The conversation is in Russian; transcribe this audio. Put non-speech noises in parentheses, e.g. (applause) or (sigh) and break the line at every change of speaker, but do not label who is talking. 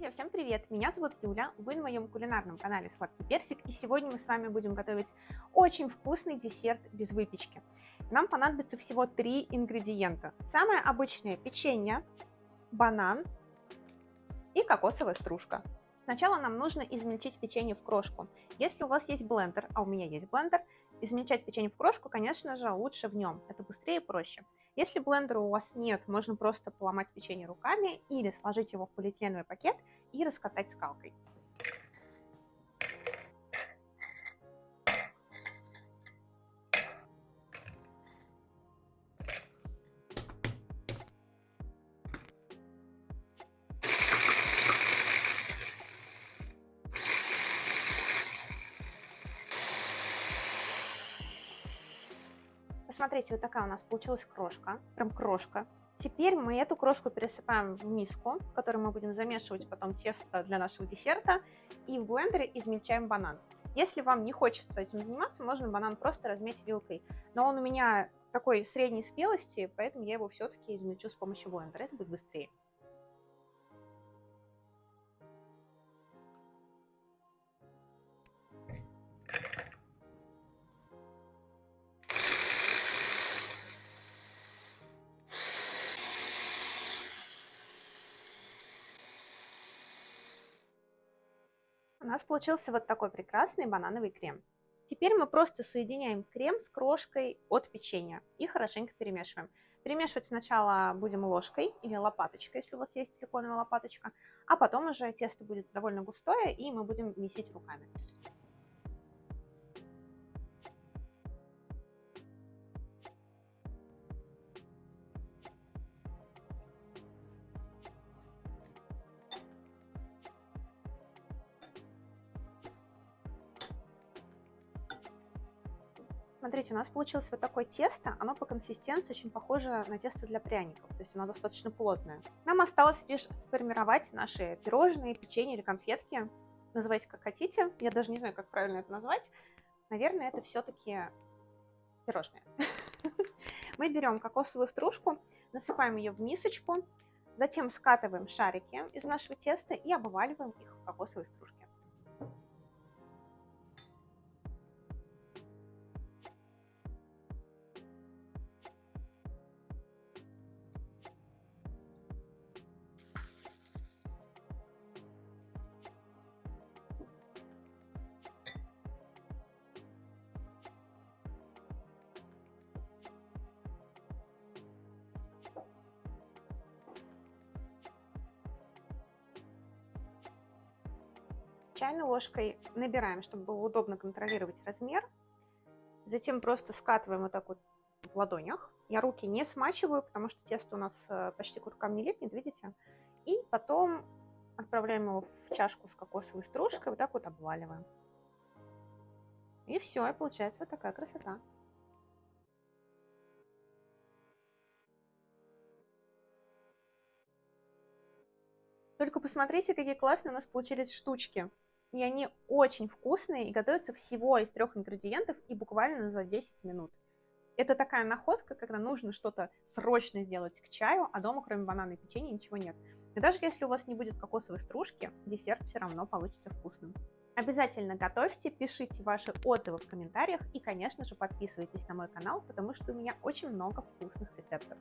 Друзья, всем привет! Меня зовут Юля, вы на моем кулинарном канале Сладкий Персик, и сегодня мы с вами будем готовить очень вкусный десерт без выпечки. Нам понадобится всего три ингредиента. Самое обычное печенье, банан и кокосовая стружка. Сначала нам нужно измельчить печенье в крошку. Если у вас есть блендер, а у меня есть блендер, измельчать печенье в крошку, конечно же, лучше в нем. Это быстрее и проще. Если блендера у вас нет, можно просто поломать печенье руками или сложить его в полиэтиленовый пакет и раскатать скалкой. Посмотрите, вот такая у нас получилась крошка, прям крошка. Теперь мы эту крошку пересыпаем в миску, в которой мы будем замешивать потом тесто для нашего десерта, и в блендере измельчаем банан. Если вам не хочется этим заниматься, можно банан просто разметь вилкой. Но он у меня такой средней спелости, поэтому я его все-таки измельчу с помощью блендера, это будет быстрее. У нас получился вот такой прекрасный банановый крем. Теперь мы просто соединяем крем с крошкой от печенья и хорошенько перемешиваем. Перемешивать сначала будем ложкой или лопаточкой, если у вас есть силиконовая лопаточка, а потом уже тесто будет довольно густое, и мы будем месить руками. Смотрите, у нас получилось вот такое тесто. Оно по консистенции очень похоже на тесто для пряников. То есть оно достаточно плотное. Нам осталось лишь сформировать наши пирожные, печенье или конфетки. Называйте как хотите. Я даже не знаю, как правильно это назвать. Наверное, это все-таки пирожные. (laughs) Мы берем кокосовую стружку, насыпаем ее в мисочку, затем скатываем шарики из нашего теста и обваливаем их в кокосовой стружке. Чайной ложкой набираем, чтобы было удобно контролировать размер. Затем просто скатываем вот так вот в ладонях. Я руки не смачиваю, потому что тесто у нас э, почти к рукам не липнет, видите? И потом отправляем его в чашку с кокосовой стружкой, вот так вот обваливаем. И все, и получается вот такая красота. Только посмотрите, какие классные у нас получились штучки и они очень вкусные и готовятся всего из трех ингредиентов и буквально за 10 минут. Это такая находка, когда нужно что-то срочно сделать к чаю, а дома кроме банана и печенья ничего нет. И даже если у вас не будет кокосовой стружки, десерт все равно получится вкусным. Обязательно готовьте, пишите ваши отзывы в комментариях и, конечно же, подписывайтесь на мой канал, потому что у меня очень много вкусных рецептов.